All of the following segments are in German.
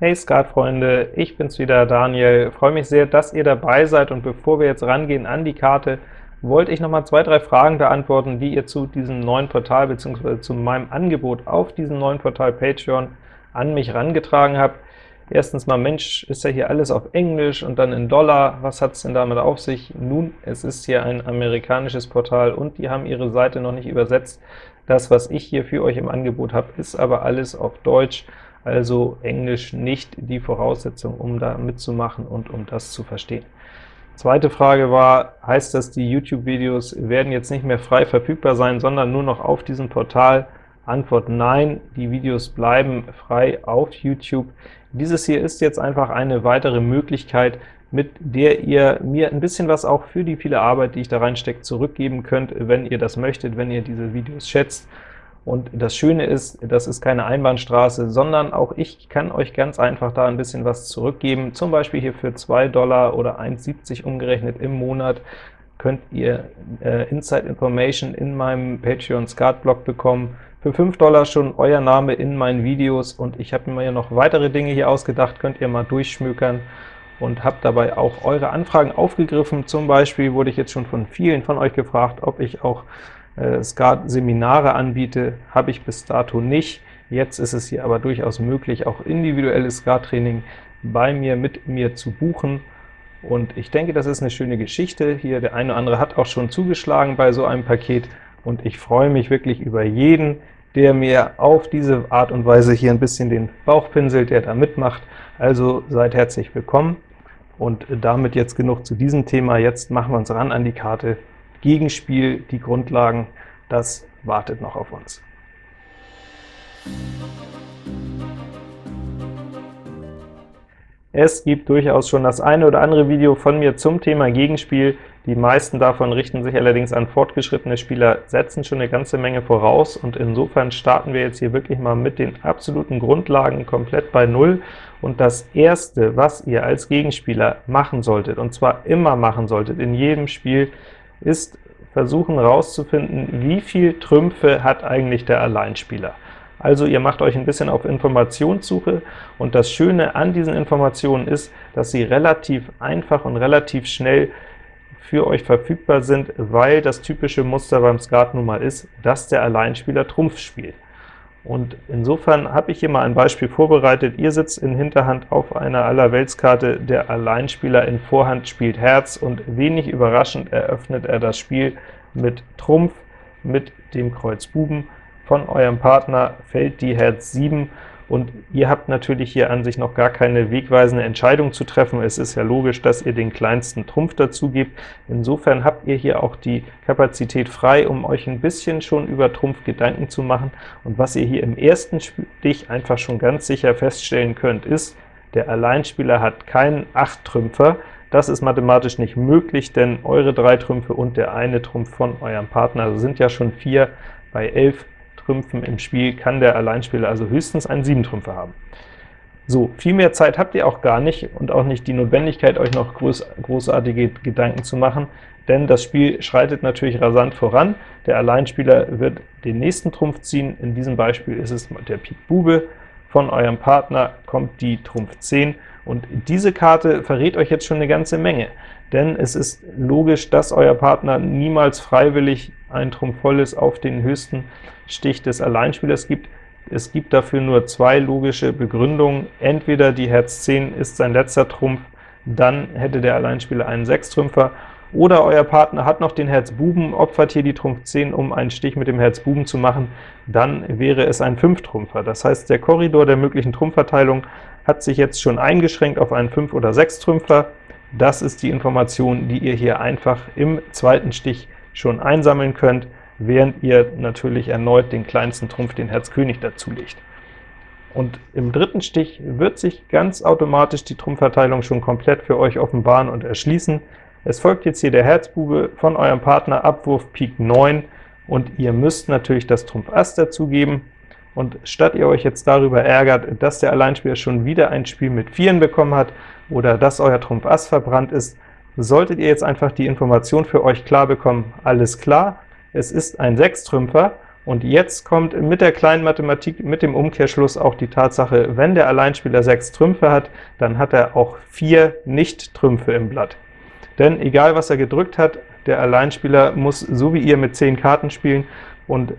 Hey Skatfreunde, ich bin's wieder, Daniel. Freue mich sehr, dass ihr dabei seid, und bevor wir jetzt rangehen an die Karte, wollte ich noch mal zwei, drei Fragen beantworten, die ihr zu diesem neuen Portal bzw. zu meinem Angebot auf diesem neuen Portal Patreon an mich rangetragen habt. Erstens mal, Mensch, ist ja hier alles auf Englisch und dann in Dollar, was hat es denn damit auf sich? Nun, es ist hier ein amerikanisches Portal, und die haben ihre Seite noch nicht übersetzt. Das, was ich hier für euch im Angebot habe, ist aber alles auf Deutsch, also Englisch nicht die Voraussetzung, um da mitzumachen und um das zu verstehen. Zweite Frage war, heißt das, die YouTube-Videos werden jetzt nicht mehr frei verfügbar sein, sondern nur noch auf diesem Portal? Antwort Nein, die Videos bleiben frei auf YouTube. Dieses hier ist jetzt einfach eine weitere Möglichkeit, mit der ihr mir ein bisschen was auch für die viele Arbeit, die ich da reinstecke, zurückgeben könnt, wenn ihr das möchtet, wenn ihr diese Videos schätzt. Und das Schöne ist, das ist keine Einbahnstraße, sondern auch ich kann euch ganz einfach da ein bisschen was zurückgeben. Zum Beispiel hier für 2 Dollar oder 1,70 umgerechnet im Monat könnt ihr äh, Inside Information in meinem Patreon Skat-Blog bekommen. Für 5 Dollar schon euer Name in meinen Videos, und ich habe mir ja noch weitere Dinge hier ausgedacht, könnt ihr mal durchschmökern und habe dabei auch eure Anfragen aufgegriffen. Zum Beispiel wurde ich jetzt schon von vielen von euch gefragt, ob ich auch Skat-Seminare anbiete, habe ich bis dato nicht. Jetzt ist es hier aber durchaus möglich, auch individuelles Skat-Training bei mir mit mir zu buchen. Und ich denke, das ist eine schöne Geschichte. Hier der eine oder andere hat auch schon zugeschlagen bei so einem Paket, und ich freue mich wirklich über jeden, der mir auf diese Art und Weise hier ein bisschen den Bauch pinselt, der da mitmacht. Also seid herzlich willkommen. Und damit jetzt genug zu diesem Thema. Jetzt machen wir uns ran an die Karte Gegenspiel, die Grundlagen, das wartet noch auf uns. Es gibt durchaus schon das eine oder andere Video von mir zum Thema Gegenspiel. Die meisten davon richten sich allerdings an fortgeschrittene Spieler, setzen schon eine ganze Menge voraus, und insofern starten wir jetzt hier wirklich mal mit den absoluten Grundlagen komplett bei Null. Und das Erste, was ihr als Gegenspieler machen solltet, und zwar immer machen solltet in jedem Spiel, ist versuchen herauszufinden, wie viel Trümpfe hat eigentlich der Alleinspieler. Also ihr macht euch ein bisschen auf Informationssuche, und das Schöne an diesen Informationen ist, dass sie relativ einfach und relativ schnell für euch verfügbar sind, weil das typische Muster beim Skat nun mal ist, dass der Alleinspieler Trumpf spielt. Und insofern habe ich hier mal ein Beispiel vorbereitet. Ihr sitzt in Hinterhand auf einer Allerweltskarte, der Alleinspieler in Vorhand spielt Herz, und wenig überraschend eröffnet er das Spiel mit Trumpf, mit dem Kreuz Buben. Von eurem Partner fällt die Herz 7, und ihr habt natürlich hier an sich noch gar keine wegweisende Entscheidung zu treffen. Es ist ja logisch, dass ihr den kleinsten Trumpf dazu gebt. Insofern habt ihr hier auch die Kapazität frei, um euch ein bisschen schon über Trumpf Gedanken zu machen. Und was ihr hier im ersten Stich einfach schon ganz sicher feststellen könnt, ist, der Alleinspieler hat keinen 8-Trümpfer. Das ist mathematisch nicht möglich, denn eure drei Trümpfe und der eine Trumpf von eurem Partner sind ja schon 4 bei 11 Trümpfen im Spiel kann der Alleinspieler also höchstens einen 7-Trümpfer haben. So, viel mehr Zeit habt ihr auch gar nicht und auch nicht die Notwendigkeit, euch noch groß, großartige Gedanken zu machen, denn das Spiel schreitet natürlich rasant voran. Der Alleinspieler wird den nächsten Trumpf ziehen, in diesem Beispiel ist es der Pik Bube, von eurem Partner kommt die Trumpf 10, und diese Karte verrät euch jetzt schon eine ganze Menge, denn es ist logisch, dass euer Partner niemals freiwillig ein Trumpf volles auf den höchsten Stich des Alleinspielers gibt. Es gibt dafür nur zwei logische Begründungen. Entweder die Herz 10 ist sein letzter Trumpf, dann hätte der Alleinspieler einen Sechstrümpfer, oder euer Partner hat noch den Herz Buben, opfert hier die Trumpf 10, um einen Stich mit dem Herz Buben zu machen, dann wäre es ein Fünftrümpfer. Das heißt, der Korridor der möglichen Trumpfverteilung hat sich jetzt schon eingeschränkt auf einen 5- oder 6-Trümpfer. Das ist die Information, die ihr hier einfach im zweiten Stich schon einsammeln könnt, während ihr natürlich erneut den kleinsten Trumpf, den Herz König, dazulegt. Und im dritten Stich wird sich ganz automatisch die Trumpfverteilung schon komplett für euch offenbaren und erschließen. Es folgt jetzt hier der Herzbube von eurem Partner, Abwurf Pik 9, und ihr müsst natürlich das Trumpf Ass dazugeben. Und statt ihr euch jetzt darüber ärgert, dass der Alleinspieler schon wieder ein Spiel mit Vieren bekommen hat oder dass euer Trumpf Ass verbrannt ist, solltet ihr jetzt einfach die Information für euch klar bekommen, alles klar, es ist ein Sechstrümpfer, Und jetzt kommt mit der kleinen Mathematik, mit dem Umkehrschluss auch die Tatsache, wenn der Alleinspieler sechs Trümpfe hat, dann hat er auch vier Nicht-Trümpfe im Blatt. Denn egal was er gedrückt hat, der Alleinspieler muss so wie ihr mit zehn Karten spielen, und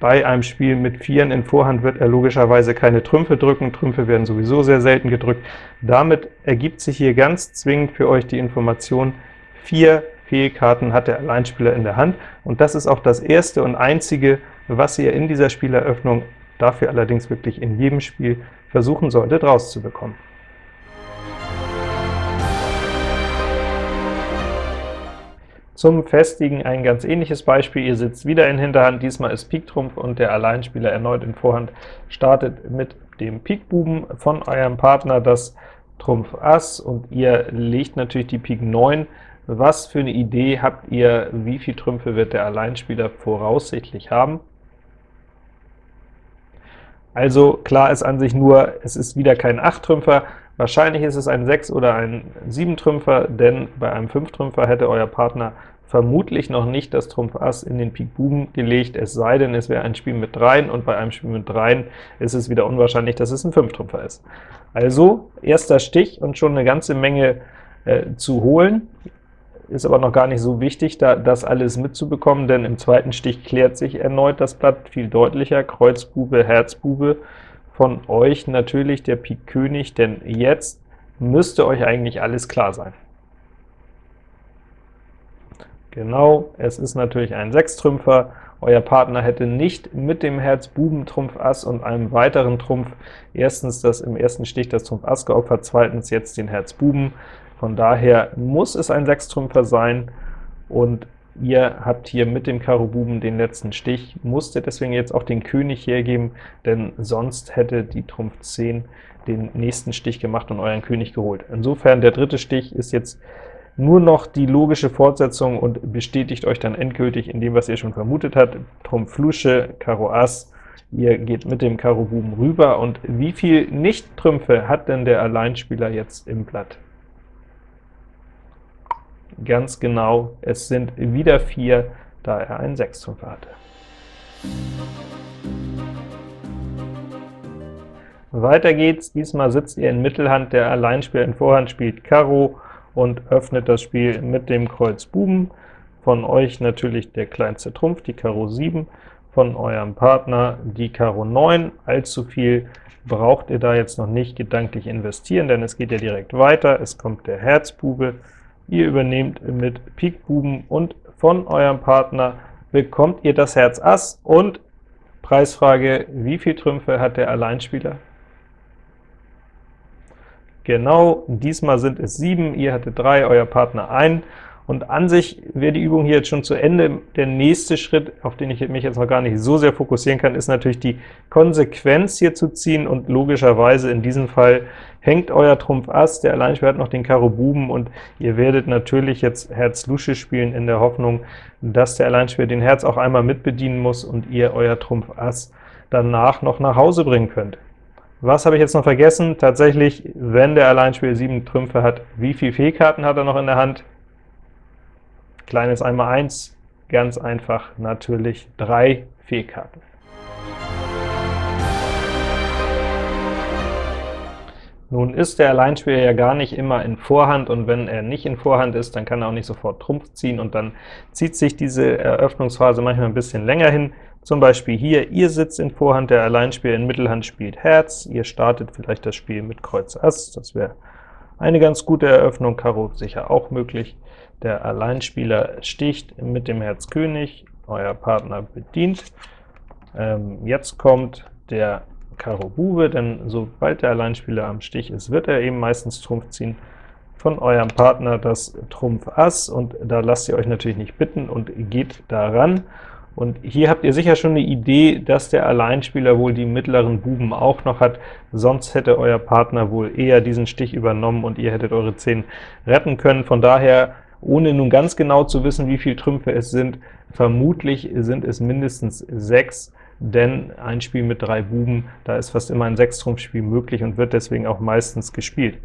bei einem Spiel mit Vieren in Vorhand wird er logischerweise keine Trümpfe drücken, Trümpfe werden sowieso sehr selten gedrückt. Damit ergibt sich hier ganz zwingend für euch die Information, vier Fehlkarten hat der Alleinspieler in der Hand, und das ist auch das erste und einzige, was ihr in dieser Spieleröffnung, dafür allerdings wirklich in jedem Spiel, versuchen solltet rauszubekommen. Zum Festigen ein ganz ähnliches Beispiel. Ihr sitzt wieder in Hinterhand, diesmal ist Pik Trumpf und der Alleinspieler erneut in Vorhand startet mit dem Pik Buben von eurem Partner das Trumpf Ass, und ihr legt natürlich die Pik 9. Was für eine Idee habt ihr, wie viele Trümpfe wird der Alleinspieler voraussichtlich haben? Also klar ist an sich nur, es ist wieder kein 8-Trümpfer, Wahrscheinlich ist es ein 6- oder ein 7-Trümpfer, denn bei einem 5-Trümpfer hätte euer Partner vermutlich noch nicht das Trumpf Ass in den Pik Buben gelegt, es sei denn, es wäre ein Spiel mit Dreien, und bei einem Spiel mit Dreien ist es wieder unwahrscheinlich, dass es ein 5-Trümpfer ist. Also erster Stich und schon eine ganze Menge äh, zu holen, ist aber noch gar nicht so wichtig, da das alles mitzubekommen, denn im zweiten Stich klärt sich erneut das Blatt viel deutlicher, Kreuzbube, Herzbube, von euch natürlich der Pik König, denn jetzt müsste euch eigentlich alles klar sein. Genau, es ist natürlich ein Sechstrümpfer. Euer Partner hätte nicht mit dem Herz Buben Trumpf Ass und einem weiteren Trumpf erstens das im ersten Stich das Trumpf Ass geopfert, zweitens jetzt den Herz Buben. Von daher muss es ein Sechstrümpfer sein, und Ihr habt hier mit dem Karo Buben den letzten Stich, musstet deswegen jetzt auch den König hergeben, denn sonst hätte die Trumpf 10 den nächsten Stich gemacht und euren König geholt. Insofern, der dritte Stich ist jetzt nur noch die logische Fortsetzung und bestätigt euch dann endgültig in dem, was ihr schon vermutet habt. Trumpf Lusche, Karo Ass, ihr geht mit dem Karo Buben rüber, und wie viel Nicht-Trümpfe hat denn der Alleinspieler jetzt im Blatt? Ganz genau, es sind wieder 4, da er einen Sechstrümpfer hatte. Weiter geht's, diesmal sitzt ihr in Mittelhand, der Alleinspieler in Vorhand spielt Karo und öffnet das Spiel mit dem Kreuz Buben. Von euch natürlich der kleinste Trumpf, die Karo 7, von eurem Partner die Karo 9. Allzu viel braucht ihr da jetzt noch nicht gedanklich investieren, denn es geht ja direkt weiter. Es kommt der Herzbube, Ihr übernehmt mit Pik Buben und von eurem Partner bekommt ihr das Herz Ass und Preisfrage, wie viel Trümpfe hat der Alleinspieler? Genau, diesmal sind es 7, ihr hattet 3, euer Partner 1, und an sich wäre die Übung hier jetzt schon zu Ende. Der nächste Schritt, auf den ich mich jetzt noch gar nicht so sehr fokussieren kann, ist natürlich die Konsequenz hier zu ziehen, und logischerweise in diesem Fall hängt euer Trumpf Ass, der Alleinspieler hat noch den Karo Buben, und ihr werdet natürlich jetzt Herz Lusche spielen in der Hoffnung, dass der Alleinspieler den Herz auch einmal mitbedienen muss und ihr euer Trumpf Ass danach noch nach Hause bringen könnt. Was habe ich jetzt noch vergessen? Tatsächlich, wenn der Alleinspieler 7 Trümpfe hat, wie viele Fehlkarten hat er noch in der Hand? Kleines einmal 1, ganz einfach natürlich drei Fehlkarten. Nun ist der Alleinspieler ja gar nicht immer in Vorhand, und wenn er nicht in Vorhand ist, dann kann er auch nicht sofort Trumpf ziehen, und dann zieht sich diese Eröffnungsphase manchmal ein bisschen länger hin. Zum Beispiel hier, ihr sitzt in Vorhand, der Alleinspieler in Mittelhand spielt Herz, ihr startet vielleicht das Spiel mit Kreuz Ass, das wäre eine ganz gute Eröffnung, Karo sicher auch möglich. Der Alleinspieler sticht mit dem Herz König, euer Partner bedient. Ähm, jetzt kommt der Karo Bube, denn sobald der Alleinspieler am Stich ist, wird er eben meistens Trumpf ziehen. Von eurem Partner das Trumpf Ass, und da lasst ihr euch natürlich nicht bitten und geht daran. Und hier habt ihr sicher schon eine Idee, dass der Alleinspieler wohl die mittleren Buben auch noch hat, sonst hätte euer Partner wohl eher diesen Stich übernommen und ihr hättet eure 10 retten können. Von daher, ohne nun ganz genau zu wissen, wie viele Trümpfe es sind, vermutlich sind es mindestens 6, denn ein Spiel mit drei Buben, da ist fast immer ein Sechstrumpfspiel möglich und wird deswegen auch meistens gespielt.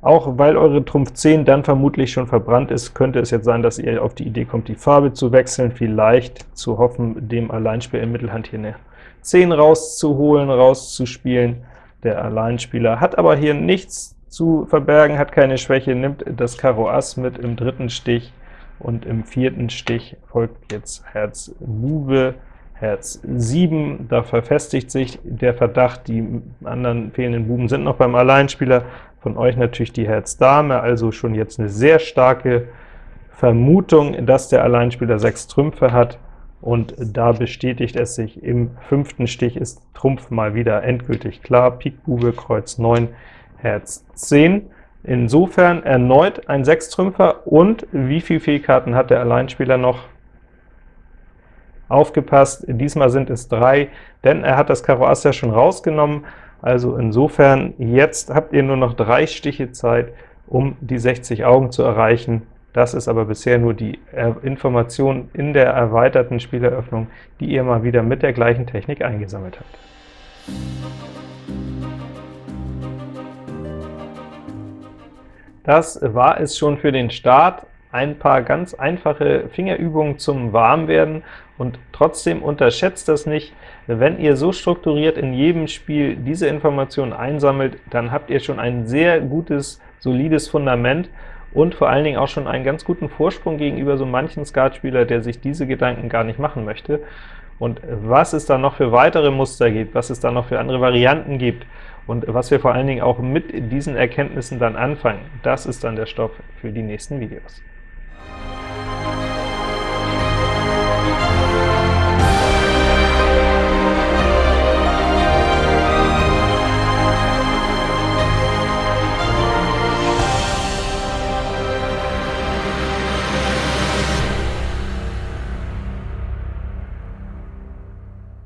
Auch weil eure Trumpf 10 dann vermutlich schon verbrannt ist, könnte es jetzt sein, dass ihr auf die Idee kommt, die Farbe zu wechseln, vielleicht zu hoffen, dem Alleinspieler in Mittelhand hier eine 10 rauszuholen, rauszuspielen. Der Alleinspieler hat aber hier nichts zu verbergen, hat keine Schwäche, nimmt das Karo Ass mit im dritten Stich, und im vierten Stich folgt jetzt Herz Bube, Herz 7, da verfestigt sich der Verdacht, die anderen fehlenden Buben sind noch beim Alleinspieler, von euch natürlich die Herz Dame, also schon jetzt eine sehr starke Vermutung, dass der Alleinspieler sechs Trümpfe hat, und da bestätigt es sich, im fünften Stich ist Trumpf mal wieder endgültig klar, Pik Bube, Kreuz 9, Herz 10. Insofern erneut ein Sechstrümpfer, und wie viele Fehlkarten hat der Alleinspieler noch? Aufgepasst, diesmal sind es drei, denn er hat das Karo Ass ja schon rausgenommen, also insofern, jetzt habt ihr nur noch drei Stiche Zeit, um die 60 Augen zu erreichen. Das ist aber bisher nur die Information in der erweiterten Spieleröffnung, die ihr mal wieder mit der gleichen Technik eingesammelt habt. Das war es schon für den Start. Ein paar ganz einfache Fingerübungen zum Warmwerden, und trotzdem unterschätzt das nicht. Wenn ihr so strukturiert in jedem Spiel diese Informationen einsammelt, dann habt ihr schon ein sehr gutes, solides Fundament und vor allen Dingen auch schon einen ganz guten Vorsprung gegenüber so manchen Skatspieler, der sich diese Gedanken gar nicht machen möchte. Und was es da noch für weitere Muster gibt, was es da noch für andere Varianten gibt, und was wir vor allen Dingen auch mit diesen Erkenntnissen dann anfangen, das ist dann der Stoff für die nächsten Videos.